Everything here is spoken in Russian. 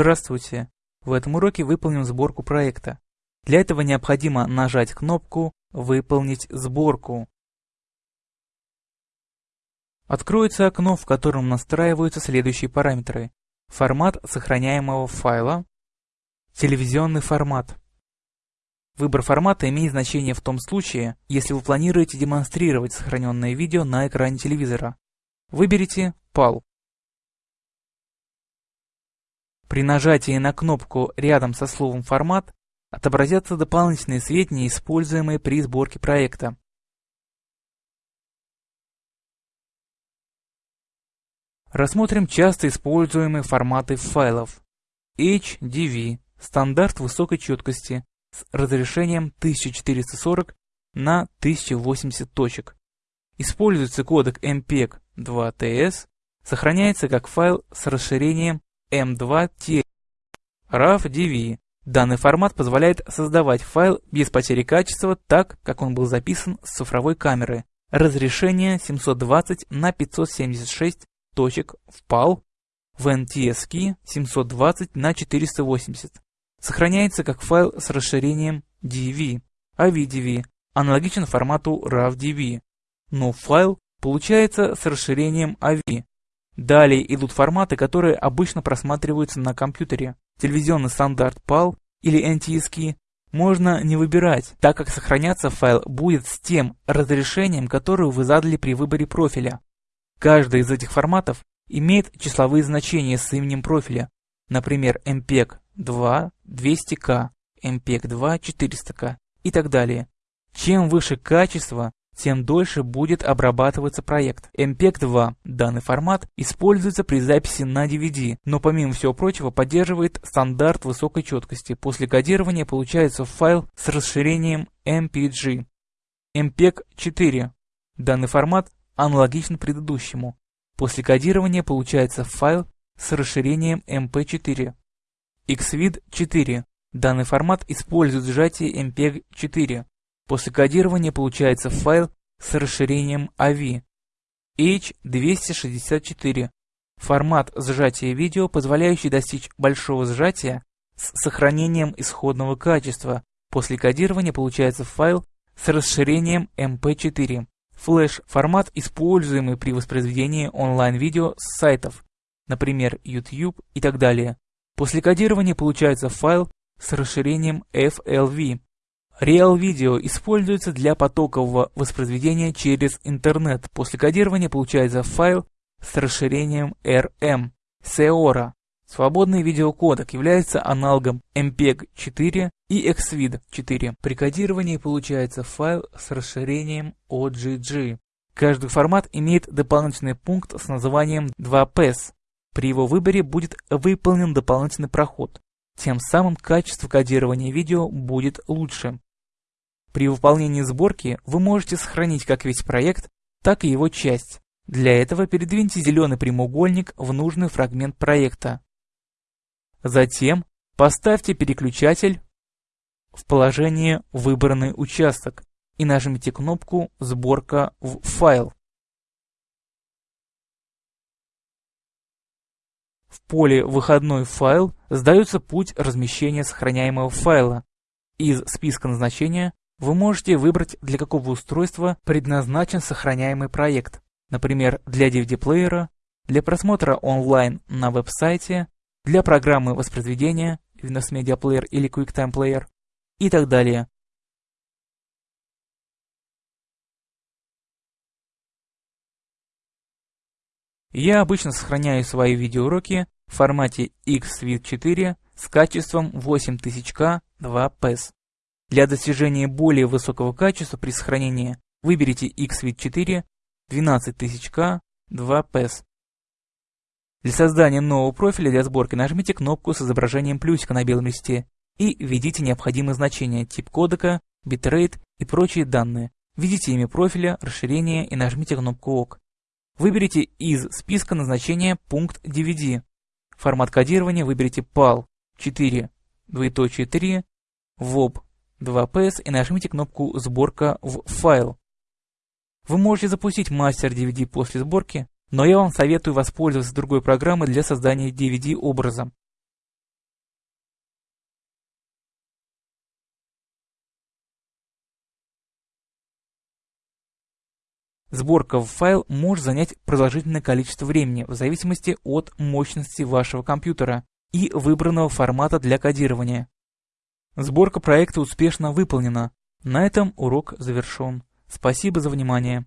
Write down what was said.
Здравствуйте! В этом уроке выполним сборку проекта. Для этого необходимо нажать кнопку «Выполнить сборку». Откроется окно, в котором настраиваются следующие параметры. Формат сохраняемого файла, телевизионный формат. Выбор формата имеет значение в том случае, если вы планируете демонстрировать сохраненное видео на экране телевизора. Выберите PAL. При нажатии на кнопку рядом со словом «Формат» отобразятся дополнительные сведения, используемые при сборке проекта. Рассмотрим часто используемые форматы файлов. HDV – стандарт высокой четкости с разрешением 1440 на 1080 точек. Используется кодек MPEG-2TS, сохраняется как файл с расширением M2T RAW-DV. Данный формат позволяет создавать файл без потери качества так, как он был записан с цифровой камеры. Разрешение 720 на 576 точек в PAL, в NTSC 720 на 480. Сохраняется как файл с расширением DV, AVDV, аналогичен формату RAW-DV, но файл получается с расширением AV, Далее идут форматы, которые обычно просматриваются на компьютере. Телевизионный стандарт PAL или NTSC можно не выбирать, так как сохраняться файл будет с тем разрешением, которое вы задали при выборе профиля. Каждый из этих форматов имеет числовые значения с именем профиля, например, MPEG 2 200K, MPEG 2 400K и так далее. Чем выше качество, тем дольше будет обрабатываться проект. MPEG-2 данный формат используется при записи на DVD, но помимо всего прочего поддерживает стандарт высокой четкости. После кодирования получается файл с расширением MPG. MPEG-4 данный формат аналогичен предыдущему. После кодирования получается файл с расширением MP4. XVID 4 данный формат использует сжатие MPEG-4. После кодирования получается файл с расширением AVI. H264 – формат сжатия видео, позволяющий достичь большого сжатия с сохранением исходного качества. После кодирования получается файл с расширением MP4. Flash – формат, используемый при воспроизведении онлайн-видео с сайтов, например, YouTube и так далее. После кодирования получается файл с расширением FLV. Real Video используется для потокового воспроизведения через интернет. После кодирования получается файл с расширением RM. Seora. Свободный видеокодек является аналогом MPEG-4 и XVID-4. При кодировании получается файл с расширением OGG. Каждый формат имеет дополнительный пункт с названием 2PES. При его выборе будет выполнен дополнительный проход. Тем самым качество кодирования видео будет лучше. При выполнении сборки вы можете сохранить как весь проект, так и его часть. Для этого передвиньте зеленый прямоугольник в нужный фрагмент проекта. Затем поставьте переключатель в положение «Выбранный участок» и нажмите кнопку «Сборка в файл». В поле «Выходной файл» сдается путь размещения сохраняемого файла. Из списка назначения вы можете выбрать, для какого устройства предназначен сохраняемый проект, например, для DVD-плеера, для просмотра онлайн на веб-сайте, для программы воспроизведения Windows Media Player или QuickTime Player и так далее. Я обычно сохраняю свои видеоуроки в формате XVID4 с качеством 8000K 2PES. Для достижения более высокого качества при сохранении выберите XVID4 12000K 2PES. Для создания нового профиля для сборки нажмите кнопку с изображением плюсика на белом листе и введите необходимые значения, тип кодека, битрейт и прочие данные. Введите имя профиля, расширение и нажмите кнопку ОК. Выберите из списка назначения пункт DVD. Формат кодирования выберите PAL 4, 3, VOB 2PS и нажмите кнопку «Сборка» в «Файл». Вы можете запустить мастер DVD после сборки, но я вам советую воспользоваться другой программой для создания DVD образа. Сборка в файл может занять продолжительное количество времени в зависимости от мощности вашего компьютера и выбранного формата для кодирования. Сборка проекта успешно выполнена. На этом урок завершен. Спасибо за внимание.